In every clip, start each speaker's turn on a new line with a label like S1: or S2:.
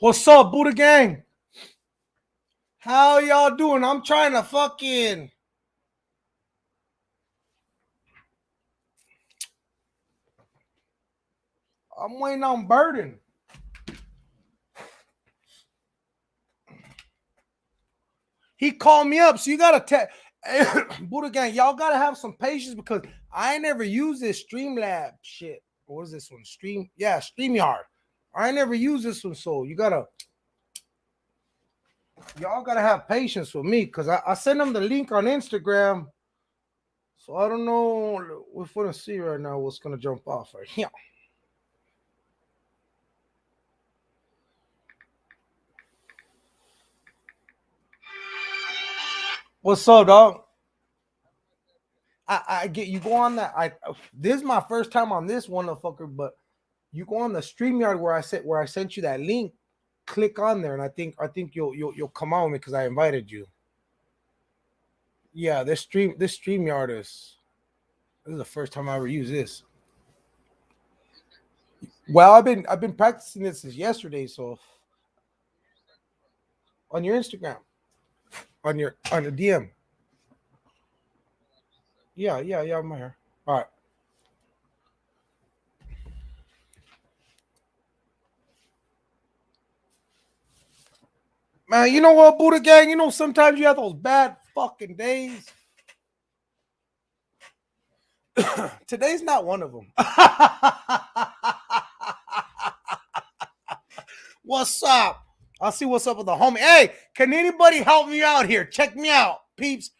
S1: What's up, Buddha Gang? How y'all doing? I'm trying to fucking. I'm waiting on Burden. He called me up, so you gotta tell Buddha Gang, y'all gotta have some patience because I ain't never use this Streamlab shit. What is this one? Stream, yeah, StreamYard. I never use this one, so you gotta y'all gotta have patience with me because I, I sent them the link on Instagram. So I don't know. We're gonna see right now what's gonna jump off right here. What's up, dog? I, I get you go on that. I this is my first time on this one, fucker, but you go on the StreamYard where I said where I sent you that link, click on there, and I think I think you'll you'll you'll come on me because I invited you. Yeah, this stream this StreamYard is this is the first time I ever use this. Well, I've been I've been practicing this since yesterday, so on your Instagram, on your on the DM. Yeah, yeah, yeah, I'm here. All right. Man, you know what, Buddha Gang? You know, sometimes you have those bad fucking days. Today's not one of them. what's up? I'll see what's up with the homie. Hey, can anybody help me out here? Check me out, peeps.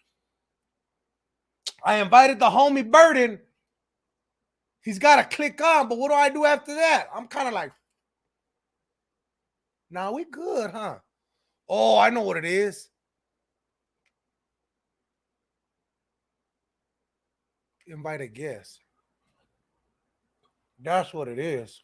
S1: I invited the homie Burden. He's got to click on, but what do I do after that? I'm kind of like, now we good, huh? Oh, I know what it is. Invite a guest. That's what it is.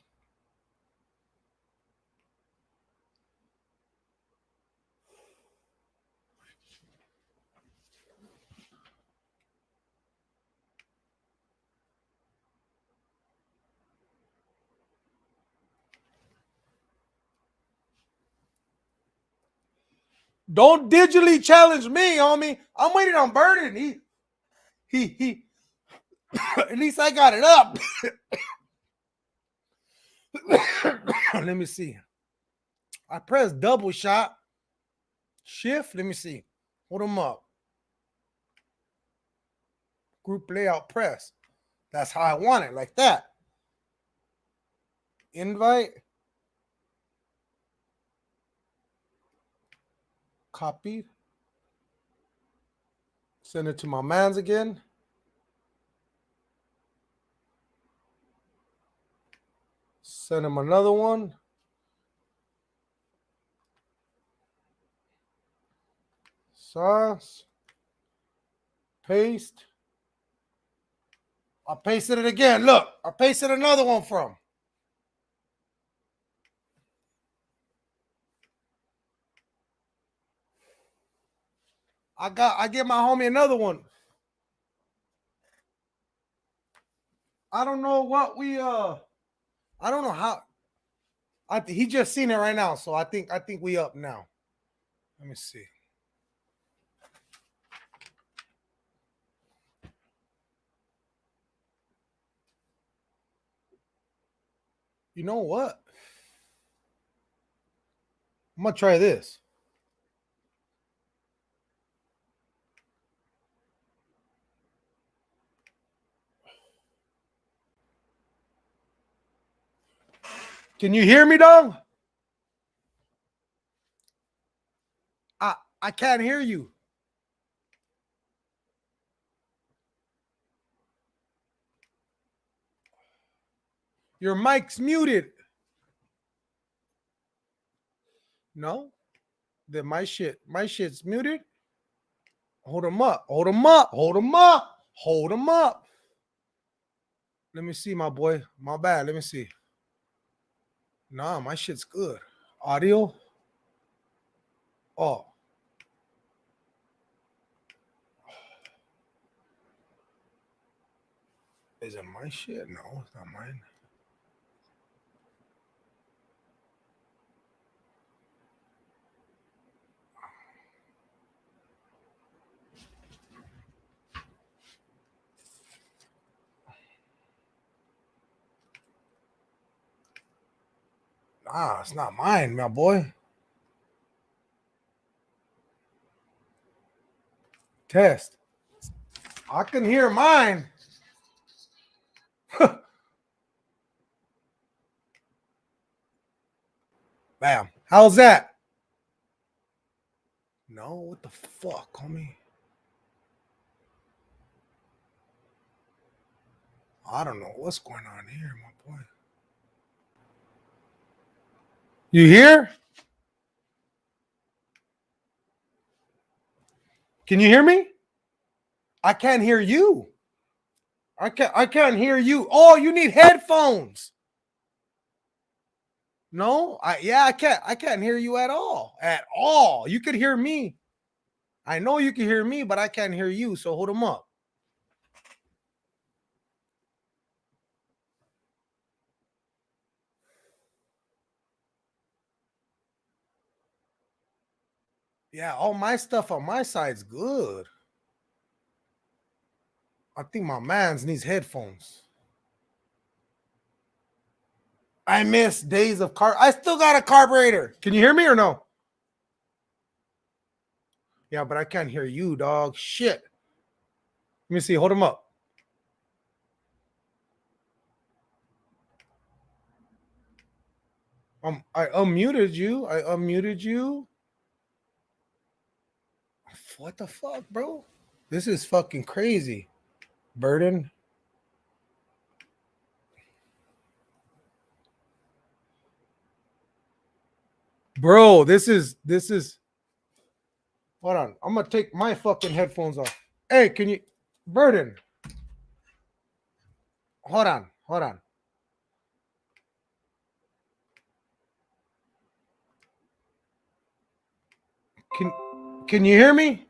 S1: Don't digitally challenge me, homie. I'm waiting on Burden. He, he, he. At least I got it up. Let me see. I press double shot. Shift. Let me see. Hold them up. Group layout press. That's how I want it, like that. Invite. Copy. Send it to my mans again. Send him another one. Sauce. Paste. I pasted it again. Look, I pasted another one from. I got I get my homie another one. I don't know what we uh I don't know how I he just seen it right now, so I think I think we up now. Let me see. You know what? I'm gonna try this. Can you hear me, dog? I I can't hear you. Your mic's muted. No, then my shit, my shit's muted. Hold them up, hold them up, hold them up, hold them up. Let me see, my boy. My bad. Let me see. Nah, my shit's good. Audio. Oh. Is it my shit? No, it's not mine. Ah, it's not mine, my boy. Test. I can hear mine. Bam. How's that? No, what the fuck, homie? I don't know what's going on here, my boy. You hear? Can you hear me? I can't hear you. I can't I can't hear you. Oh, you need headphones. No, I yeah, I can't I can't hear you at all. At all. You could hear me. I know you can hear me, but I can't hear you. So hold them up. Yeah, all my stuff on my side's good. I think my man's needs headphones. I miss days of car. I still got a carburetor. Can you hear me or no? Yeah, but I can't hear you, dog. Shit. Let me see. Hold him up. Um, I unmuted you. I unmuted you. What the fuck, bro? This is fucking crazy. Burden. Bro, this is this is hold on. I'm gonna take my fucking headphones off. Hey, can you burden? Hold on, hold on. Can can you hear me?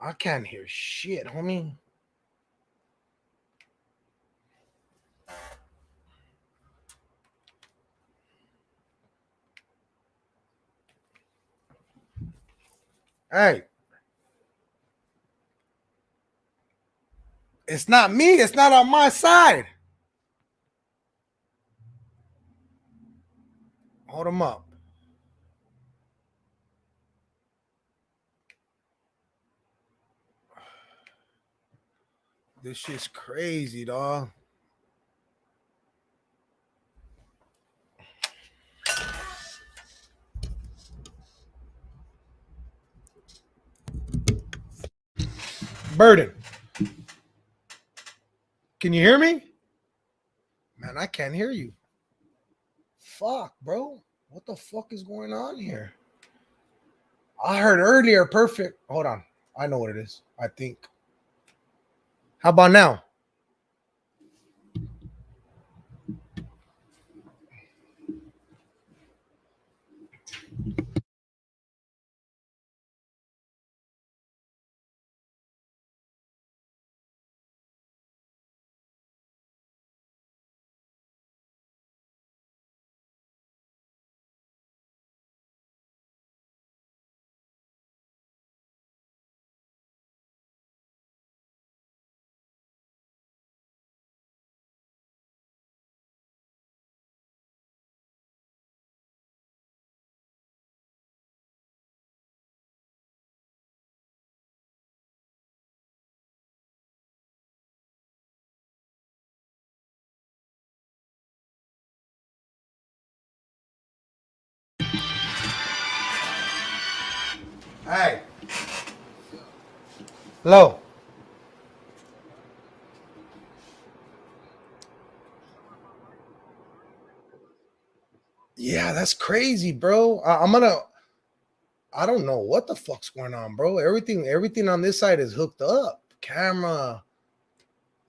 S1: I can't hear shit, homie. Hey. It's not me. It's not on my side. Hold him up. This shit's crazy, dog. Burden. Can you hear me? Man, I can't hear you. Fuck, bro. What the fuck is going on here? I heard earlier perfect. Hold on. I know what it is. I think. How about now? Hey. Hello. Yeah, that's crazy, bro. I, I'm gonna. I don't know what the fuck's going on, bro. Everything, everything on this side is hooked up. Camera,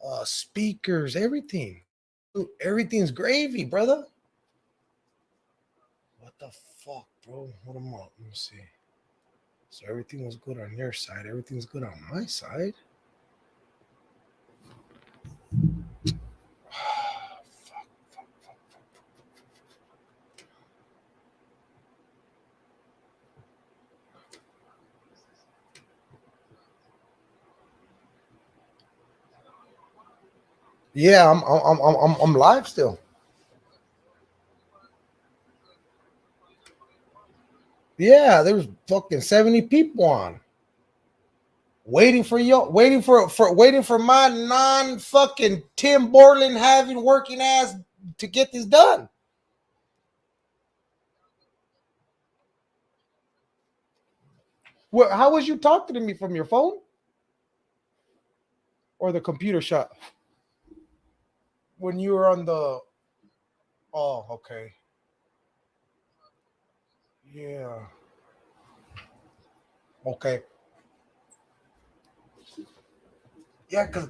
S1: uh, speakers, everything. Everything's gravy, brother. What the fuck, bro? Hold them up. Let me see. So everything was good on your side. Everything's good on my side. Yeah, I'm I'm I'm I'm I'm live still. Yeah, there was fucking 70 people on. Waiting for you, waiting for for waiting for my non fucking Tim Borland having working ass to get this done. Well, how was you talking to me from your phone or the computer shut when you were on the? Oh, okay. Yeah. Okay. Yeah, cause,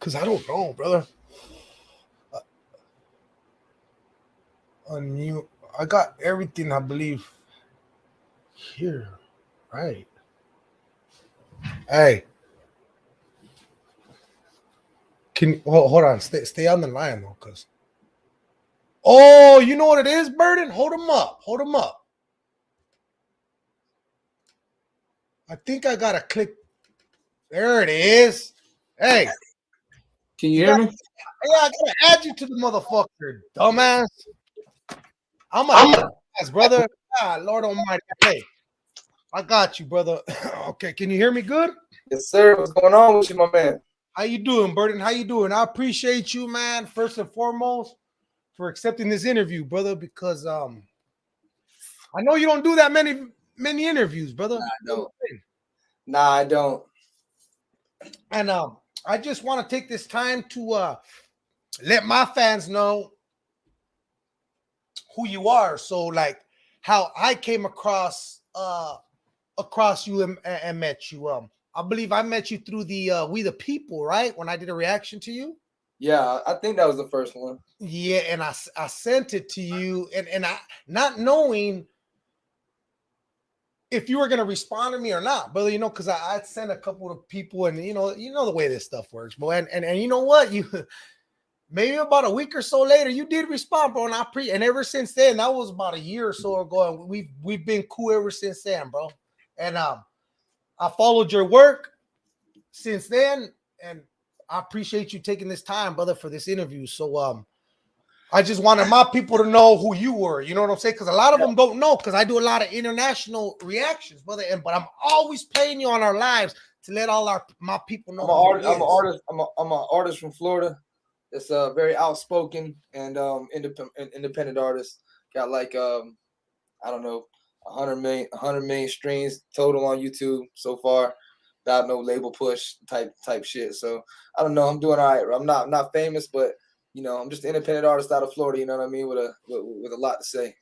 S1: cause I don't know, brother. Uh, unmute. I got everything. I believe here. Right. Hey. Can you hold, hold on? Stay stay on the line though, cause. Oh, you know what it is, Burden? Hold him up. Hold him up. I think I gotta click. There it is. Hey,
S2: can you hear me?
S1: Yeah, I gotta add you to the motherfucker, dumbass. I'm a dumbass, brother. Ah, Lord Almighty. Hey, I got you, brother. okay, can you hear me good?
S2: Yes, sir. What's going on with you, my man?
S1: How you doing, Burden? How you doing? I appreciate you, man. First and foremost, for accepting this interview, brother, because um, I know you don't do that many many interviews, brother.
S2: Nah, I don't. Nah, I don't.
S1: And um, I just want to take this time to uh let my fans know who you are. So, like, how I came across uh across you and, and met you. Um, I believe I met you through the uh We the People, right? When I did a reaction to you.
S2: Yeah, I think that was the first one.
S1: Yeah, and I I sent it to you, and and I not knowing if you were gonna respond to me or not, but you know, because I, I sent a couple of people, and you know, you know the way this stuff works, bro. And and, and you know what, you maybe about a week or so later, you did respond, bro. And I pre and ever since then, that was about a year or so ago, and we've we've been cool ever since then, bro. And um, I followed your work since then, and I appreciate you taking this time, brother, for this interview. So um, I just wanted my people to know who you were. You know what I'm saying? Because a lot of them don't know. Because I do a lot of international reactions, brother. And but I'm always playing you on our lives to let all our my people know.
S2: I'm an artist. I'm an artist. I'm a, I'm an artist from Florida. It's a uh, very outspoken and um independent independent artist. Got like um I don't know 100 million 100 million streams total on YouTube so far. Without no label push type type shit. So I don't know. I'm doing all right. I'm not I'm not famous, but you know, I'm just an independent artist out of Florida. You know what I mean? With a with, with a lot to say,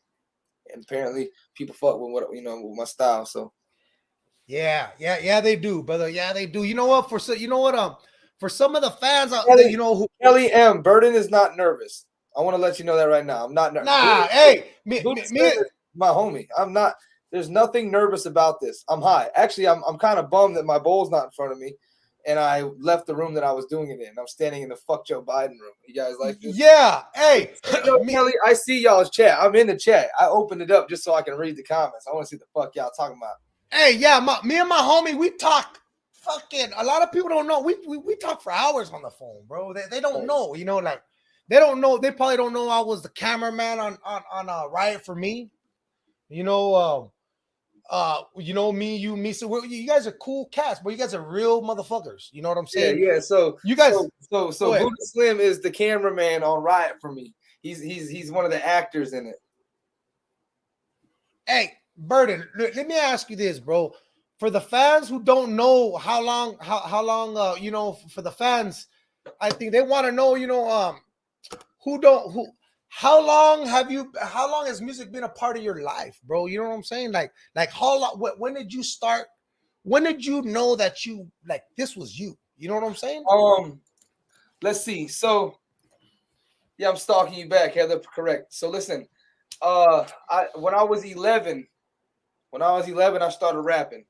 S2: and apparently people fuck with what you know with my style. So,
S1: yeah, yeah, yeah, they do, brother. Yeah, they do. You know what? For so, you know what? Um, for some of the fans out there, you know who
S2: Kelly M. Burden is not nervous. I want to let you know that right now. I'm not nervous.
S1: Nah, hey, me, me, me
S2: my homie. I'm not. There's nothing nervous about this. I'm high. Actually, I'm I'm kind of bummed that my bowl's not in front of me and I left the room that I was doing it in. I'm standing in the fuck Joe Biden room. You guys like this?
S1: Yeah. Hey,
S2: Kelly, I see y'all's chat. I'm in the chat. I opened it up just so I can read the comments. I want to see the fuck y'all talking about.
S1: Hey, yeah, my, me and my homie, we talk fucking. A lot of people don't know. We we, we talk for hours on the phone, bro. They, they don't know. You know, like they don't know. They probably don't know I was the cameraman on on on uh, Riot for me. You know, um, uh, you know, me, you, me. So you guys are cool cats, but you guys are real motherfuckers. You know what I'm saying?
S2: Yeah, yeah. So
S1: you guys,
S2: so so, so Buddha Slim is the cameraman on Riot for me. He's he's he's one of the actors in it.
S1: Hey, Burden, let me ask you this, bro. For the fans who don't know how long, how how long, uh, you know, for the fans, I think they want to know, you know, um, who don't who how long have you how long has music been a part of your life bro? You know what i'm saying? Like like how long when did you start when did you know that you like this was you? You know what i'm saying?
S2: Um let's see. So yeah i'm stalking you back heather correct. So listen uh i when i was 11 when i was 11 i started rapping.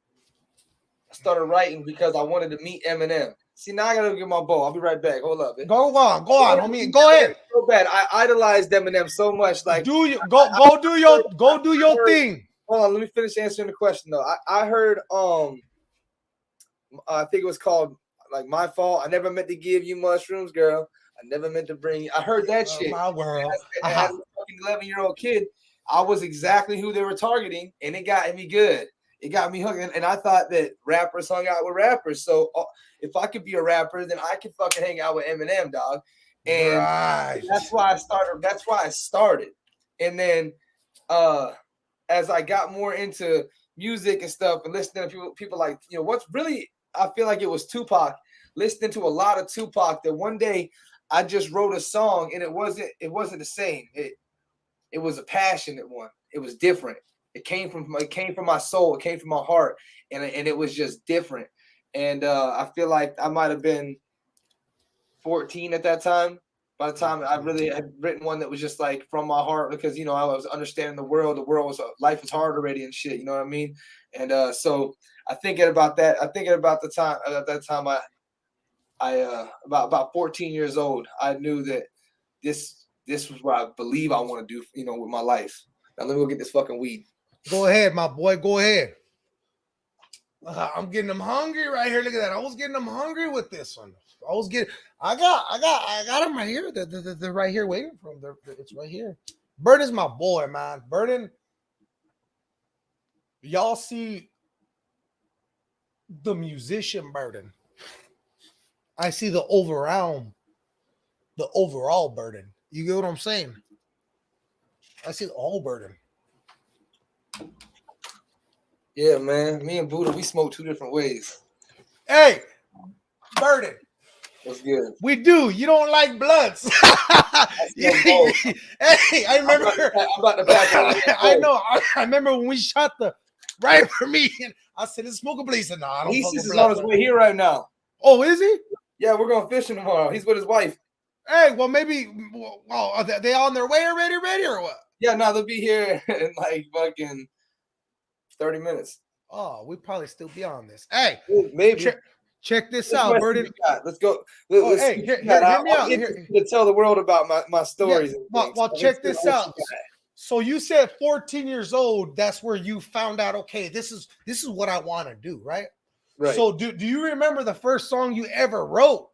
S2: I started writing because i wanted to meet eminem See, now I gotta get my ball. I'll be right back. Hold up.
S1: Go on, go on, homie. Go ahead.
S2: So bad. I idolized Eminem so much. Like,
S1: do you go go do your go do your heard, thing.
S2: Hold on, let me finish answering the question though. I, I heard um I think it was called like my fault. I never meant to give you mushrooms, girl. I never meant to bring you. I heard that oh, shit.
S1: My world.
S2: I, I had a fucking 11 year old kid. I was exactly who they were targeting, and it got me good. It got me hooked, and, and I thought that rappers hung out with rappers. So uh, if I could be a rapper, then I could fucking hang out with Eminem, dog. And
S1: right.
S2: that's why I started. That's why I started. And then uh as I got more into music and stuff and listening to people, people like, you know, what's really I feel like it was Tupac, listening to a lot of Tupac that one day I just wrote a song and it wasn't it wasn't the same. It it was a passionate one. It was different. It came from it came from my soul, it came from my heart, and, and it was just different. And uh I feel like I might have been 14 at that time by the time I really had written one that was just like from my heart because you know I was understanding the world. The world was life was hard already and shit. You know what I mean? And uh, so I thinking about that. I thinking about the time uh, at that time I I uh, about about 14 years old. I knew that this this was what I believe I want to do. You know, with my life. Now let me go get this fucking weed.
S1: Go ahead, my boy. Go ahead. I'm getting them hungry right here. Look at that. I was getting them hungry with this one. I was getting. I got. I got. I got them right here. They're, they're, they're right here waiting for them. They're, it's right here. Burden's my boy, man. Burden. Y'all see the musician burden. I see the overall, the overall burden. You get what I'm saying? I see the whole burden.
S2: Yeah, man. Me and Buddha, we smoke two different ways.
S1: Hey, burden.
S2: What's good?
S1: We do. You don't like blunts. hey, I remember.
S2: I'm about to back
S1: I know. I, I, remember when we shot the right for me, and I said, "It's smoke a blaze." No, I don't.
S2: He's on his way here right now.
S1: Oh, is he?
S2: Yeah, we're going fishing tomorrow. He's with his wife.
S1: Hey, well, maybe. Well, are they on their way already? Ready or what?
S2: Yeah, no, they'll be here in like fucking thirty minutes.
S1: Oh, we probably still be on this. Hey,
S2: maybe.
S1: Check, check this Let's out, Burden.
S2: Let's go. Let's, oh, hey, hear, hear, hear me out. Here. To tell the world about my, my stories. Yeah,
S1: well, well so check this out. So you said 14 years old. That's where you found out. Okay, this is this is what I want to do, right? Right. So do do you remember the first song you ever wrote?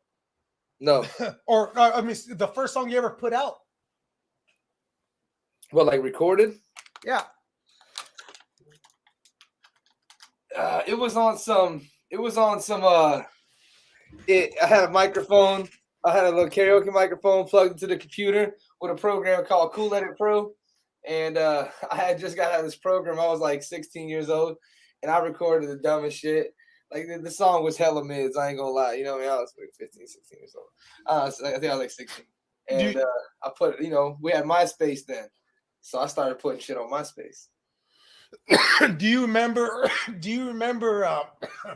S2: No.
S1: or uh, I mean, the first song you ever put out?
S2: Well, like recorded?
S1: Yeah.
S2: Uh, it was on some. It was on some. Uh, it. I had a microphone. I had a little karaoke microphone plugged into the computer with a program called Cool Edit Pro, and uh, I had just got out of this program. I was like 16 years old, and I recorded the dumbest shit. Like the, the song was hella mids. I ain't gonna lie. You know, I, mean? I was like 15, 16 years old. Uh, so I think I was like 16, and uh, I put. You know, we had MySpace then. So I started putting shit on MySpace.
S1: do you remember? Do you remember uh,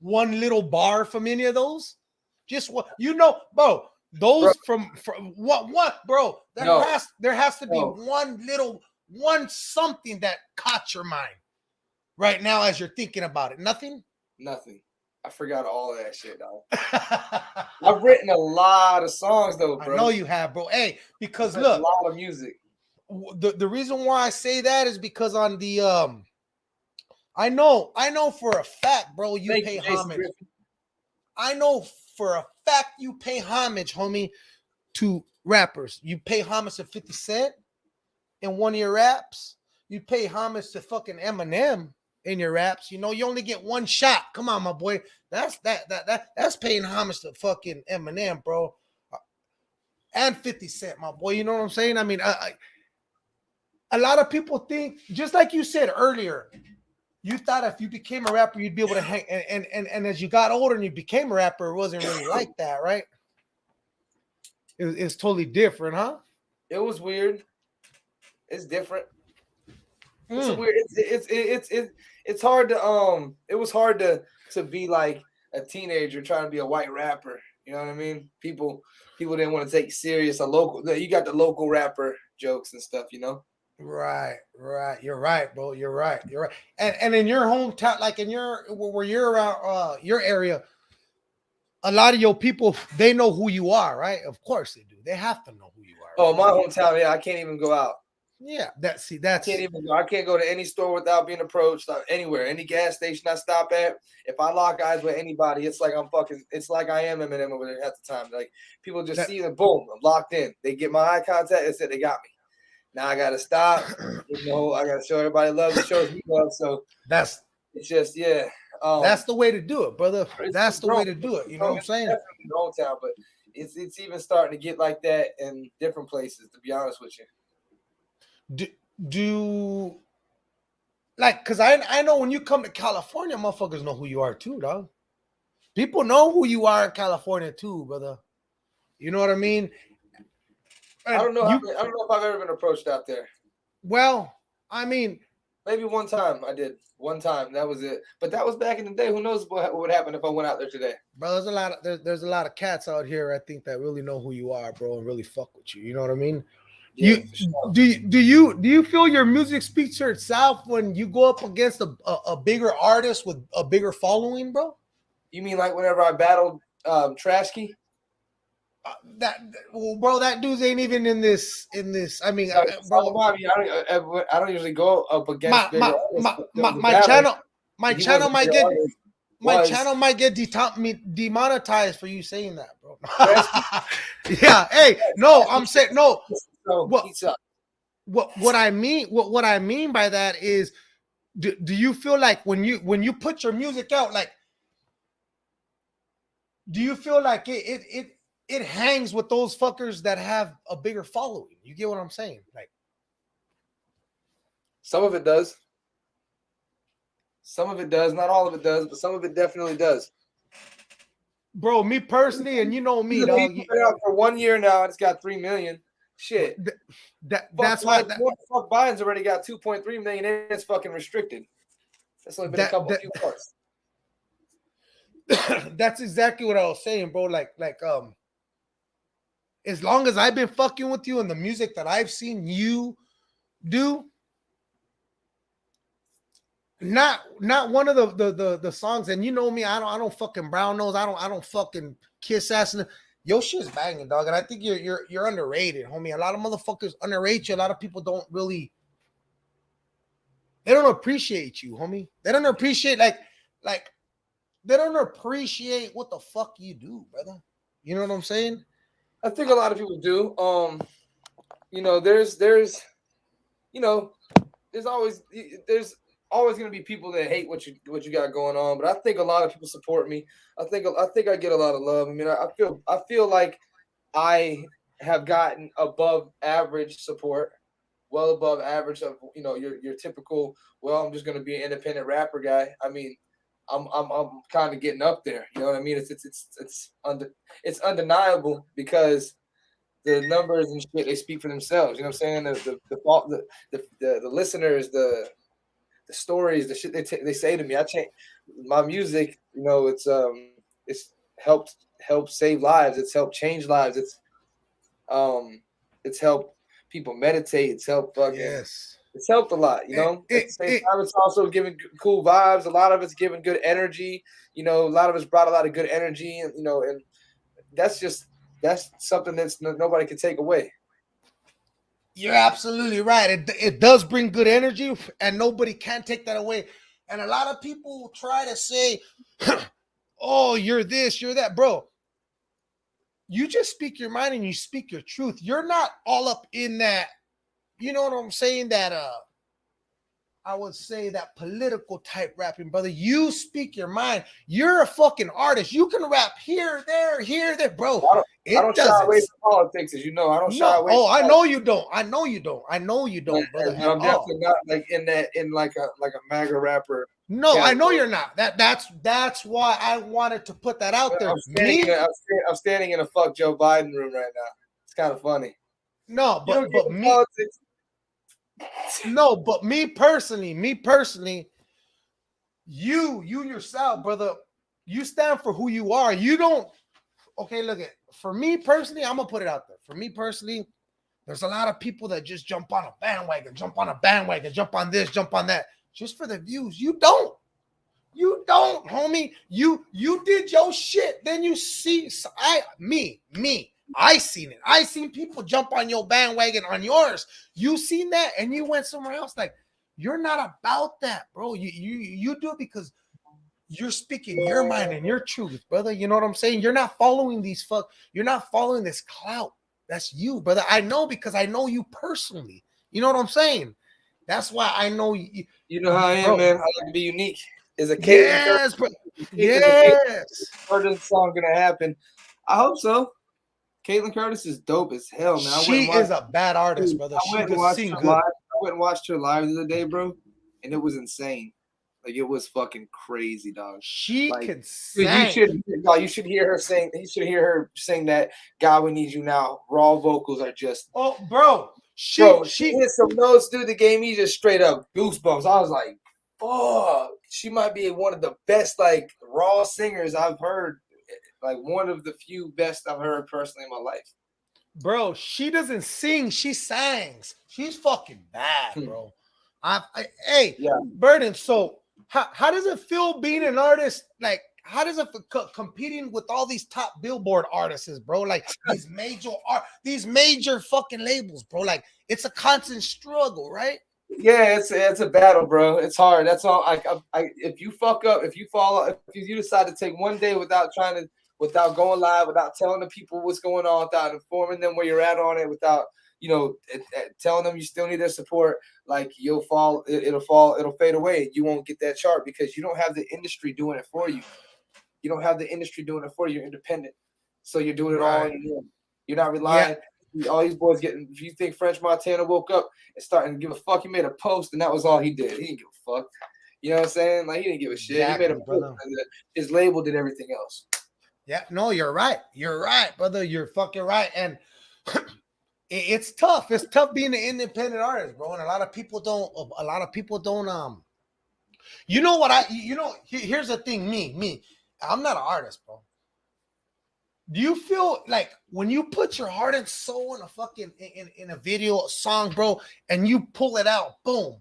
S1: one little bar from any of those? Just what you know, bro. Those bro. from from what what, bro? There no. has there has to be no. one little one something that caught your mind right now as you're thinking about it. Nothing.
S2: Nothing. I forgot all that shit, dog. I've written a lot of songs though, bro.
S1: I know you have, bro. Hey, because look,
S2: a lot of music
S1: the, the reason why I say that is because on the um I know I know for a fact, bro, you Thank pay you, homage. I know for a fact you pay homage, homie, to rappers. You pay homage to 50 Cent in one of your raps. You pay homage to fucking Eminem in your raps. You know, you only get one shot. Come on, my boy. That's that that that that's paying homage to fucking Eminem, bro. And 50 Cent, my boy. You know what I'm saying? I mean, I, I a lot of people think, just like you said earlier, you thought if you became a rapper, you'd be able to hang. And and and, and as you got older and you became a rapper, it wasn't really like that, right? It was, totally different, huh?
S2: It was weird. It's different. Mm. It's weird. It's, it's it's it's it's hard to um. It was hard to to be like a teenager trying to be a white rapper. You know what I mean? People people didn't want to take serious a local. You got the local rapper jokes and stuff. You know.
S1: Right, right. You're right, bro. You're right. You're right. And and in your hometown, like in your where you're around uh your area, a lot of your people they know who you are, right? Of course they do. They have to know who you are.
S2: Oh, my hometown, yeah, I can't even go out.
S1: Yeah, that's see, that's
S2: I can't even go. I can't go to any store without being approached. Uh, anywhere, any gas station I stop at. If I lock eyes with anybody, it's like I'm fucking. It's like I am Eminem over there at the time. Like people just that, see the boom, I'm locked in. They get my eye contact. It's it. They got me. Now I gotta stop. You know, I gotta show everybody love the shows me love. So
S1: That's
S2: it's just yeah. Um,
S1: that's the way to do it, brother. That's the
S2: grown.
S1: way to do it. You know what I'm saying?
S2: Old Town, but it's it's even starting to get like that in different places. To be honest with you,
S1: Do do like because I I know when you come to California, motherfuckers know who you are too, dog. People know who you are in California too, brother. You know what I mean?
S2: I don't know.
S1: You-
S2: I don't know if I've ever been approached out there.
S1: well, I mean,
S2: Maybe one time I did. One time that was it. But that was back in the day. Who knows what, what would happen if I went out there today?
S1: bro, there's a lot of there's, there's a lot of cats out here. I think that really know who you are, bro, and really fuck with you. You know what I mean?
S2: Yeah,
S1: you
S2: sure.
S1: do you, do you do you feel your music speaks for itself when you go up against a, a, a bigger artist with a bigger following, bro?
S2: You mean like whenever I battled um, Trashkey?
S1: Uh, that well, bro, that dude ain't even in this in this. I mean,
S2: Uh,
S1: uh, bro,
S2: Bobby, I don't, I, I don't usually go up against
S1: my my
S2: artists,
S1: my, my, my channel my
S2: he
S1: channel might get
S2: artist.
S1: my
S2: was-
S1: channel might get me- demonetized for you saying that, bro. yeah, hey, no, I'm saying no.
S2: So
S1: What- what what I mean what what I mean by that is do, do you feel like when you when you put your music out like do you feel like it it it it hangs with those fuckers that have a bigger following you get what I'm saying like
S2: Some of it does. Some of it does. Not all of it does, but some of it definitely does.
S1: bro me personally and you know me dog,
S2: been out for one year now. and It's got three million. Shit.
S1: that,
S2: Fuck
S1: that's why that,
S2: fuck Biden's already got 2.3 million and it's fucking restricted. That's only been
S1: That-
S2: a couple
S1: that-
S2: few months.
S1: that's exactly what I was saying, bro. Like, like, um, as long as I've been fucking with you and the music that I've seen you do, not not one of the the the, the songs, and you know me, I don't I don't fucking brown nose, I don't I don't fucking kiss ass. Your shit's banging, dog. And I think you're you're you're underrated, homie. A lot of motherfuckers underrate you. A lot of people don't really they don't appreciate you, homie. They don't appreciate like like they don't appreciate what the fuck you do, brother. You know what I'm saying?
S2: I think a lot of people do. Um, you know, there's there's, you know, there's always there's always gonna be people that hate what you what you got going on. But I think a lot of people support me. I think I think I get a lot of love. I mean, I, I feel I feel like I have gotten above average support, well above average of you know your your typical. Well, I'm just gonna be an independent rapper guy. I mean, I'm I'm I'm kind of getting up there. You know what I mean? It's it's it's it's under it's undeniable because the numbers and shit they speak for themselves. You know what I'm saying? The the the the the, the, listeners the the stories the shit they t- they say to me. I change my music. You know, it's um it's helped helped save lives. It's helped change lives. It's um it's helped people meditate. It's helped fucking
S1: Yes.
S2: It's helped a lot, you
S1: It-
S2: know. At eh,
S1: the
S2: same
S1: it-
S2: time, it's also giving cool vibes. A lot of it's giving good energy. You know, a lot of it's brought a lot of good energy, and you know, and that's just that's something that's nobody can take away.
S1: You're absolutely right. It, it does bring good energy, and nobody can take that away. And a lot of people try to say, "Oh, you're this, you're that, bro." You just speak your mind and you speak your truth. You're not all up in that. You know what I'm saying? That uh, I would say that political type rapping, brother. You speak your mind. You're a fucking artist. You can rap here, there, here, there, bro.
S2: I don't-
S1: It
S2: I don't shy away from politics, as you know. I don't shy
S1: no,
S2: away.
S1: oh, I know you don't. I know you don't. I know you don't, brother.
S2: I'm
S1: all.
S2: definitely not like in that in like a like a MAGA rapper.
S1: No,
S2: Yeah,
S1: I know you're not. That that's that's why I wanted to put that out there.
S2: I'm standing,
S1: Me,
S2: in a, I'm, I'm standing in a fuck Joe Biden room right now. It's kind of funny.
S1: no, but but me,
S2: politics.
S1: No, but me personally, me personally, you you yourself, brother, you stand for who you are. You don't. Okay, look at for me personally, I'm gonna put it out there. For me personally, there's a lot of people that just jump on a bandwagon, jump on a bandwagon, jump on this, jump on that, just for the views. You don't. You don't, homie. You you did your shit. Then you see I me me. I seen it. I seen people jump on your bandwagon on yours. You seen that and you went somewhere else. Like you're not about that, bro. You you you do it because you're speaking your mind and your truth, brother. You know what I'm saying? You're not following these fuck. You're not following this clout. That's you, brother. I know because I know you personally. You know what I'm saying? That's why I know you.
S2: You know how I am,
S1: Bro.
S2: man. I like to be unique. Is a Caitlynne
S1: Yes, bro. Yes.
S2: Curtis song gonna happen? I hope so. Caitlynne Curtis is dope as hell, man. I
S1: She
S2: went
S1: is a bad artist, brother.
S2: I
S1: She
S2: went and
S1: can
S2: watched her
S1: good.
S2: live. I went and watched her live the other day, bro, and it was insane. Like it was fucking crazy, dog.
S1: She
S2: Like,
S1: can
S2: Dude,
S1: sing.
S2: you should, no, you should hear her sing. You should hear her sing that "God, We Need You Now." Raw vocals are just,
S1: Oh, bro. She
S2: bro. She
S1: she
S2: hit some notes, dude. The game, me just straight up goosebumps. I was like, "Fuck!" She might be one of the best, like raw singers I've heard. Like one of the few best I've heard personally in my life.
S1: bro, she doesn't sing, she sings. She's fucking bad,
S2: Hmm.
S1: bro. I, I hey,
S2: Yeah.
S1: Burden. So how, how does it feel being an artist? Like, how does it feel co- competing with all these top billboard artists, bro? Like these major art, these major fucking labels, bro. Like it's a constant struggle, right?
S2: Yeah, it's it's a battle, bro. It's hard. That's all. I, I, I if you fuck up, if you fall, if you, you decide to take one day without trying to, without going live, without telling the people what's going on, without informing them where you're at on it, without you know it, it- telling them you still need their support, like you'll fall, it, it'll fall, it'll fade away. You won't get that chart because you don't have the industry doing it for you. You don't have the industry doing it for you. You're independent, so you're doing it all.
S1: Right.
S2: On your own. You're not relying. All these boys getting. If you think French Montana woke up and starting to give a fuck, he made a post and that was all he did. He didn't give a fuck. You know what I'm saying? Like he didn't give a shit. he made a post and uh, his label did everything else.
S1: Yeah, no, you're right. You're right, brother. You're fucking right. And it's tough. It's tough being an independent artist, bro. And a lot of people don't. A lot of people don't. Um, you know what I? You know, here's the thing. Me, me. I'm not an artist, bro. Do you feel like when you put your heart and soul in a fucking in, in a video a song, bro, and you pull it out, boom,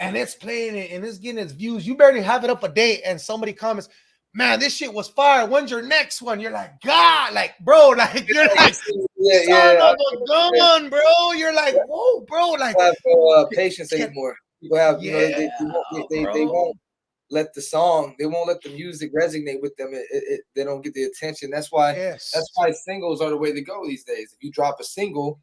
S1: and it's playing and it's getting its views. You barely have it up a day, and somebody comments, "Man, this shit was fire. When's your next one?" You're like, God, like, bro, like you're like,
S2: yeah,
S1: son
S2: yeah.
S1: of a gun, bro. You're like, whoa, bro, like,
S2: I have no uh, patience
S1: Can-
S2: anymore. People have, you know, they, they, they, they won't let the song, they won't let the music resonate with them. It, it, it- they don't get the attention. That's why
S1: yes,
S2: That's why singles are the way to go these days. If you drop a single,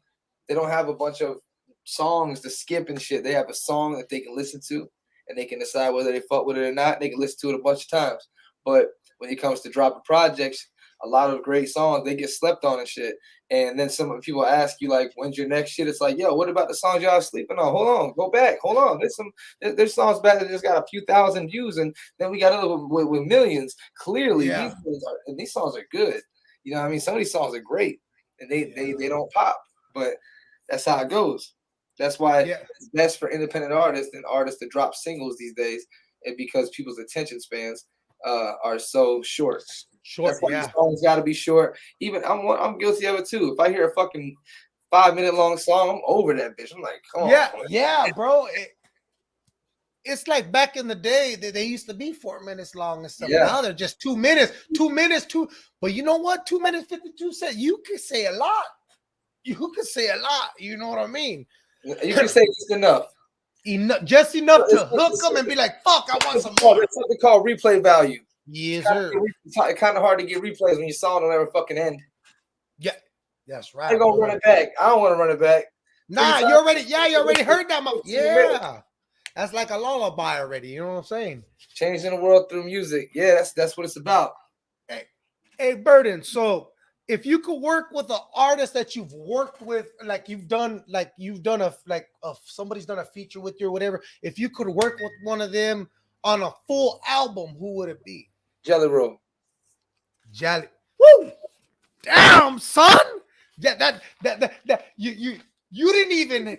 S2: they don't have a bunch of songs to skip and shit. They have a song that they can listen to and they can decide whether they fuck with it or not. They can listen to it a bunch of times. But when it comes to dropping projects, a lot of great songs they get slept on and shit. And then some people ask you like, "When's your next shit?" It's like, "Yo, what about the songs y'all sleeping on? Hold on, go back, hold on. There's some there's songs back that just got a few thousand views, and then we got other with, with, millions. Clearly,
S1: Yeah.
S2: these songs are, and these songs are good. You know, what I mean, some of these songs are great, and they they they don't pop, but that's how it goes. That's why
S1: yeah,
S2: it's best for independent artists and artists to drop singles these days, and because people's attention spans uh, are so short.
S1: short,
S2: That's why
S1: yeah,
S2: songs got to be short. Even I'm one- I'm guilty of it too. If I hear a fucking five minute long song, I'm over that bitch. I'm like, come on,
S1: yeah, yeah, bro. It- it's like back in the day that they used to be four minutes long and stuff.
S2: Yeah.
S1: Now they're just two minutes, two minutes, two. But you know what? Two minutes, 52 seconds. You could say a lot. You could say a lot. You know what I mean?
S2: You can say just enough.
S1: Enough, just enough to hook them and be like, fuck, I want some more.
S2: it's something called replay value.
S1: Yes, sir.
S2: It's kind of hard to get replays when your song don't ever fucking end.
S1: Yeah, that's right.
S2: They're gonna run it back. I don't want to run it back.
S1: Nah, you already, yeah, you already heard that.
S2: Two.
S1: Yeah, that's like a lullaby already. You know what I'm saying?
S2: Changing the world through music. Yeah, that's that's what it's about.
S1: Hey, Hey, Burden. So, if you could work with an artist that you've worked with, like you've done, like you've done a like a, somebody's done a feature with you or whatever. If you could work with one of them on a full album, who would it be?
S2: Jelly roll.
S1: Jolly. Woo! Damn, son. Yeah, that that that, that you you you didn't even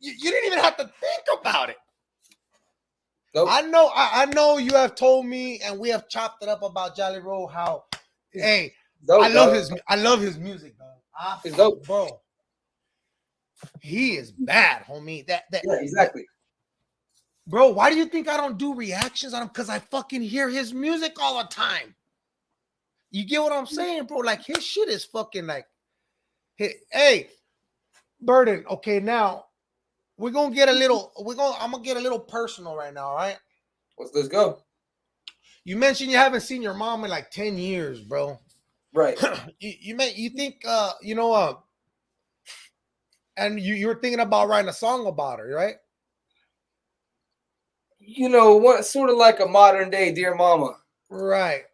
S1: you, you didn't even have to think about it.
S2: Nope.
S1: I know I, I know you have told me and we have chopped it up about Jelly Roll how hey
S2: Dope,
S1: I love
S2: dog.
S1: his I love his music, dog. I
S2: He's dope.
S1: bro. He is bad, homie. That that
S2: Yeah, exactly.
S1: bro, why do you think I don't do reactions on him? Because I fucking hear his music all the time. You get what I'm saying, bro? Like his shit is fucking like, hey, hey, Burden. Okay, now we're gonna get a little. We're gonna. I'm gonna get a little personal right now. All right.
S2: Let's let's go.
S1: You mentioned you haven't seen your mom in like ten years, bro.
S2: Right.
S1: you you may you think uh you know uh and you you were thinking about writing a song about her, right?
S2: You know what? Sort of like a modern day Dear Mama.
S1: Right.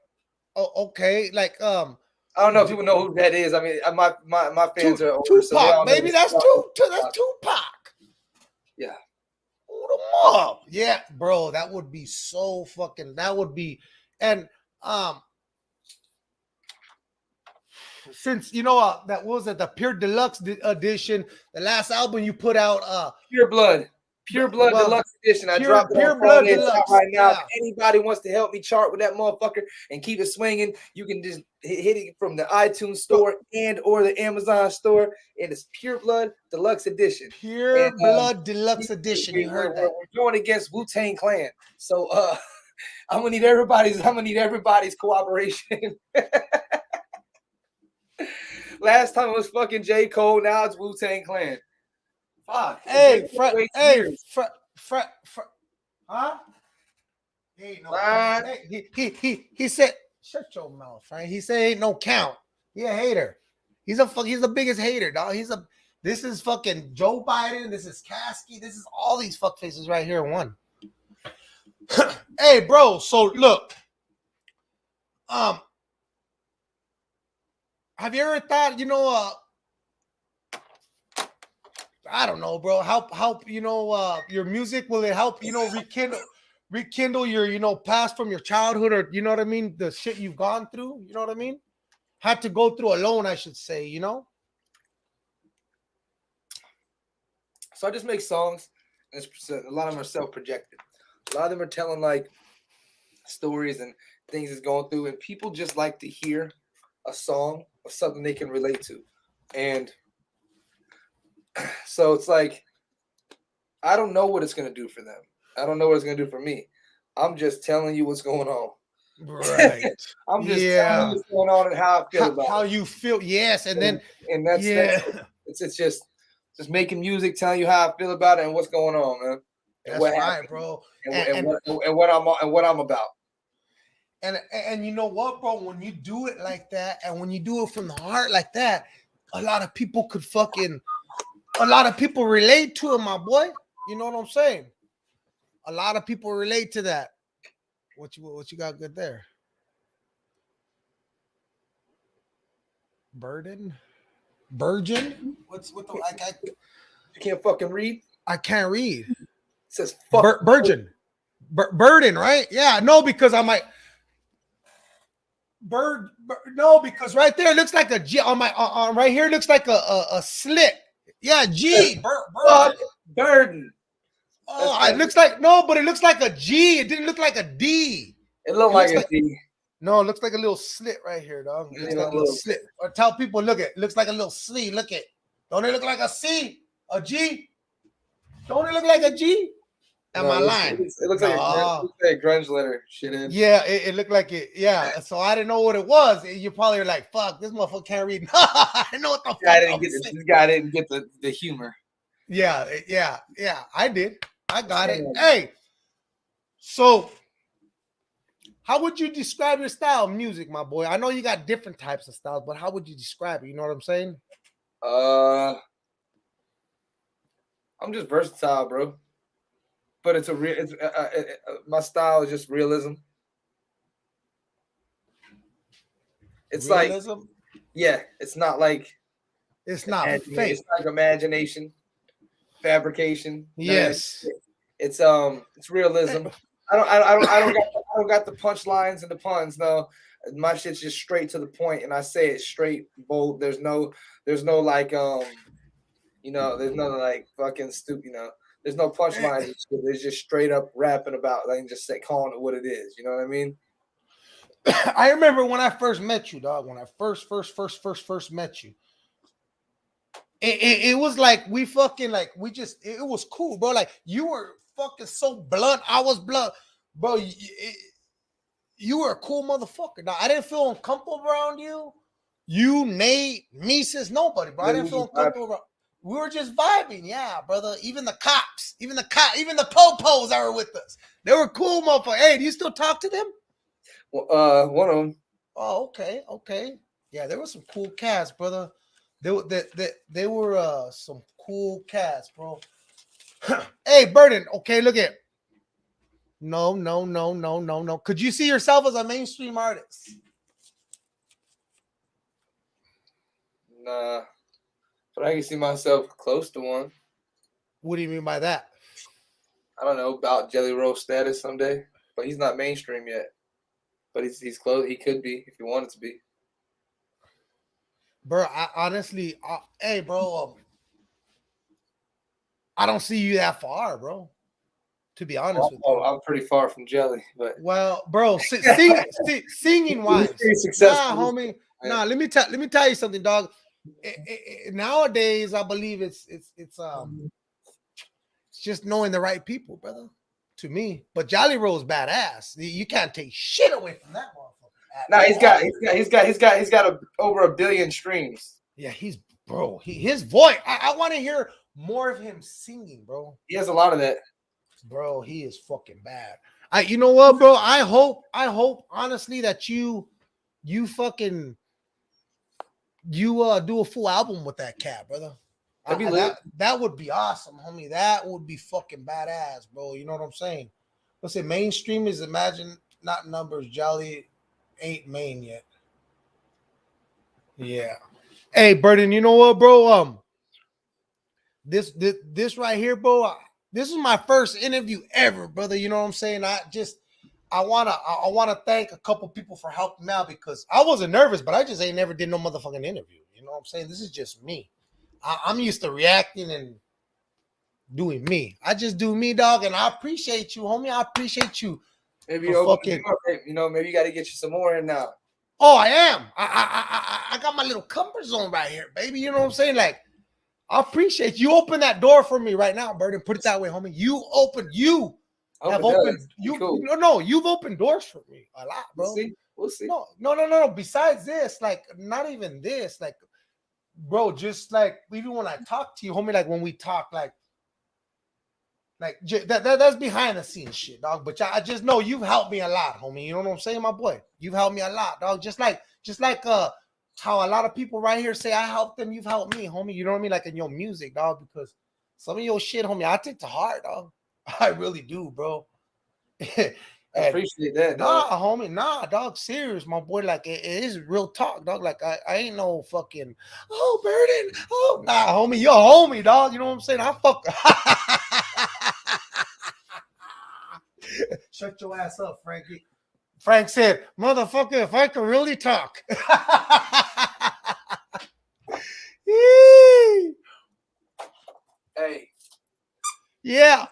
S1: Oh, okay. Like um,
S2: I don't know if people know who that is. I mean, uh, my my my fans
S1: Tu-
S2: are older, so
S1: Tupac.
S2: know
S1: Maybe that's
S2: stuff.
S1: two. Tu- that's Tupac.
S2: Yeah.
S1: Hold them up. Yeah, bro. That would be so fucking. That would be, and um, since you know uh, that what was it the pure deluxe edition, the last album you put out. Uh,
S2: Pure Blood. Pure Blood
S1: Well,
S2: Deluxe Edition. I
S1: Pure-
S2: dropped
S1: Pure Blood
S2: Friday. It's out
S1: Deluxe,
S2: right now.
S1: yeah.
S2: If anybody wants to help me chart with that motherfucker and keep it swinging, you can just hit, it from the iTunes store and or the Amazon store. And it's Pure Blood Deluxe Edition.
S1: pure
S2: And, um,
S1: blood deluxe edition.
S2: We-
S1: You heard
S2: we're,
S1: that.
S2: We're going against Wu Tang Clan, so uh, I'm gonna need everybody's. I'm gonna need everybody's cooperation. Last time it was fucking J Cole. Now it's Wu Tang Clan. Fuck.
S1: Hey, Fred. Hey. Fred. Fred. Fred. Huh? He ain't no.
S2: What?
S1: Hey, he, he he he said, "Shut your mouth, right?" He said, "Ain't no count." He a hater. He's a fuck. He's the biggest hater, dog. He's a. This is fucking Joe Biden. This is Kasky. This is all these fuck faces right here in one. hey, bro. So look. Um. Have you ever thought, you know, uh, I don't know, bro. Help, help, you know, uh, your music will it help, you know, rekindle, rekindle your, you know, past from your childhood, or you know what I mean, the shit you've gone through. You know what I mean? Had to go through alone, I should say. You know?
S2: So I just make songs. and A lot of them are self-projected. A lot of them are telling like stories and things is going through, and people just like to hear a song of something they can relate to. And so it's like I don't know what it's gonna do for them. I don't know what it's gonna do for me. I'm just telling you what's going on.
S1: Right.
S2: I'm just
S1: Yeah.
S2: telling you what's going on and how I feel
S1: how,
S2: about
S1: how
S2: it.
S1: you feel? Yes, and then
S2: And that's,
S1: yeah,
S2: that's it's it's just just making music, telling you how I feel about it and what's going on, man. And
S1: that's
S2: what
S1: right,
S2: happened.
S1: bro.
S2: and,
S1: And-
S2: and,
S1: and-
S2: what, and what I'm and what I'm about.
S1: And and you know what, bro? When you do it like that, and when you do it from the heart like that, a lot of people could fucking, a lot of people relate to it, my boy. You know what I'm saying? A lot of people relate to that. What you what you got good there? Burden, Virgin. What's what the I, I,
S2: You can't fucking read.
S1: I can't read.
S2: It says fuck.
S1: Bur- Virgin, Bur- burden, right? Yeah, no, because I might bird. bur- no, because right there it looks like a G on my on, on right here it looks like a a, a slit. Yeah, G. Bur-
S2: fuck
S1: burden. Oh,
S2: That's
S1: it looks like no, but it looks like a G. It didn't look like a D.
S2: It looked
S1: It
S2: like a D.
S1: No, it looks like a little slit right here, dog. It looks
S2: a
S1: like a little slit. Or tell people, look it looks like a little C. Look it. Don't it look like a C? A G? Don't it look like a G? Am
S2: No,
S1: I
S2: it looks-
S1: lying?
S2: It looks, it looks like, a grunge, it looks like a grunge letter. Shit in.
S1: Yeah, it, it looked like it. Yeah, so I didn't know what it was. You probably were like, "Fuck, this motherfucker can't read." I didn't know what the
S2: This guy
S1: fuck.
S2: didn't get the,
S1: saying.
S2: this guy didn't get the, the humor.
S1: Yeah, yeah, yeah. I did. I got it. Hey, so how would you describe your style of music, my boy? I know you got different types of styles, but how would you describe it? You know what I'm saying?
S2: Uh, I'm just versatile, bro. But it's a real. It's uh, uh, uh, uh, my style is just realism. It's like yeah, it's not like
S1: it's not fake.
S2: It's like imagination, fabrication. none of that
S1: Yes.
S2: shit. It's um, it's realism. I don't, I don't, I don't, I don't got, I don't got the punchlines and the puns. No, my shit's just straight to the point, and I say it straight, bold. There's no, there's no like, um, you know, there's no like fucking stupid, you know. There's no punchlines. There's just straight up rapping about, like, just say calling it what it is. You know what I mean?
S1: I remember when I first met you, dog. When I first, first, first, first, first met you, it, it, it was like we fucking like we just it, was cool, bro. Like you were fucking so blunt. I was blunt, bro. You, it- you were a cool motherfucker. Now I didn't feel uncomfortable around you. You, Nate, Mises, nobody, bro. I didn't feel uncomfortable. Around. We were just vibing, yeah, brother. Even the cops, even the cop, even the popos that were with us, they were cool, motherfucker. Hey, do you still talk to them?
S2: Well, uh, one of them.
S1: Oh, okay, okay. Yeah, there were some cool cats, brother. They were they, they, they were uh some cool cats, bro. hey, Burden. Okay, look at. No, no, no, no, no, no. Could you see yourself as a mainstream artist?
S2: Nah, but I can see myself close to one.
S1: What do you mean by that?
S2: I don't know about Jelly Roll status someday, but he's not mainstream yet. But he's he's close. He could be if he wanted to be.
S1: bro. I honestly, uh, hey, bro, um, I don't see you that far, bro. To be honest with you.
S2: I'm pretty far from Jelly, but
S1: Well, bro, si- sing, singing wise, nah, homie. Nah, let me tell let me tell you something, dog. I- I- I- nowadays, I believe it's it's it's um it's just knowing the right people, brother. To me, but Jelly Roll's badass. You- can't take shit away from that motherfucker.
S2: Nah, he's got he's got he's got he's got he's got a, over a billion streams.
S1: Yeah, he's bro. He his voice. I, I want to hear more of him singing, bro.
S2: He has a lot of that.
S1: Bro, he is fucking bad. I, you know what, bro? I hope, I hope, honestly, that you, you fucking, you uh do a full album with that cat, brother. I- that, that would be awesome, homie. That would be fucking badass, bro. You know what I'm saying? Let's say mainstream is imagine not numbers. Jolly ain't main yet. Yeah. Hey, Burden, you know what, bro? Um, this this this right here, bro. I- This is my first interview ever, brother. You know what I'm saying? I just I wanna I, wanna thank a couple people for helping me out because I wasn't nervous, but I just ain't never did no motherfucking interview. You know what I'm saying? This is just me. I, I'm used to reacting and doing me. I just do me, dog, and I appreciate you, homie. I appreciate you.
S2: Maybe you open
S1: fucking-
S2: you know maybe you got to get you some more in now.
S1: Oh, I am. I, I I I I got my little comfort zone right here, baby. You know what I'm saying? Like, I appreciate you. Open that door for me right now, Burden. Put it that way, homie. You open. You
S2: I
S1: have opened.
S2: does.
S1: You
S2: cool.
S1: no no. You've opened doors for me a lot, bro.
S2: We'll see. We'll see.
S1: No, no, no, no, no. Besides this, like, not even this, like, bro, just like even when I talk to you, homie, like when we talk, like, like that, that that's behind the scenes shit, dog. But I I just know you've helped me a lot, homie. You know what I'm saying, my boy? You've helped me a lot, dog. Just like, just like uh how a lot of people right here say I helped them, you've helped me, homie. You know what I mean? Like in your music, dog, because some of your shit, homie, I take to heart, dog. I really do, bro.
S2: I appreciate that.
S1: Nah, homie, nah, dog. Serious, my boy. Like it, it is real talk, dog. Like I, I ain't no fucking oh burden. Oh nah, homie, you're a homie, dog. You know what I'm saying? I fuck. Shut your ass up, Frankie. Frank said, "Motherfucker, if I could really talk."
S2: Hey,
S1: yeah.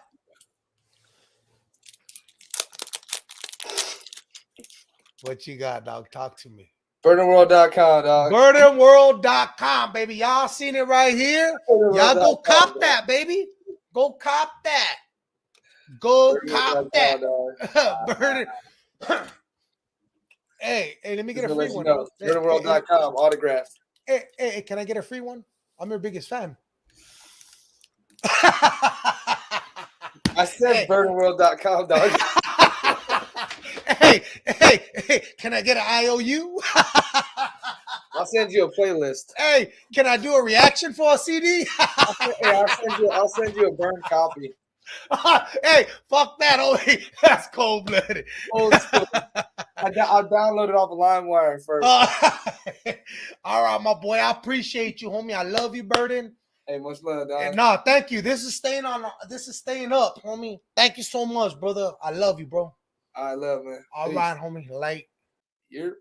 S1: What you got, dog? Talk to me.
S2: burdenworld.com, dog.
S1: Burdenworld.com, baby. Y'all seen it right here. Y'all go cop
S2: dog.
S1: that, baby. Go cop that. Go cop that. Burden. hey, hey, let me get
S2: Just
S1: a free
S2: you
S1: one.
S2: know,
S1: Hey, hey, Hey, hey, can I get a free one? I'm your biggest fan.
S2: I said
S1: Hey.
S2: burdenworld.com, dog.
S1: Hey, can I get an IOU?
S2: I'll send you a playlist.
S1: hey, can I do a reaction for a CD?
S2: I'll send, hey, I'll send you. I'll send you a burned copy.
S1: hey, fuck that. Oh, that's cold blooded.
S2: Old school. I, da- I downloaded off of LimeWire first.
S1: Uh, all right, my boy. I appreciate you, homie. I love you, Burden.
S2: hey, much love, dog.
S1: And no, thank you. This is staying on. This is staying up, homie. Thank you so much, brother. I love you, bro.
S2: I love man.
S1: All
S2: Peace.
S1: right, homie. Like.
S2: You're.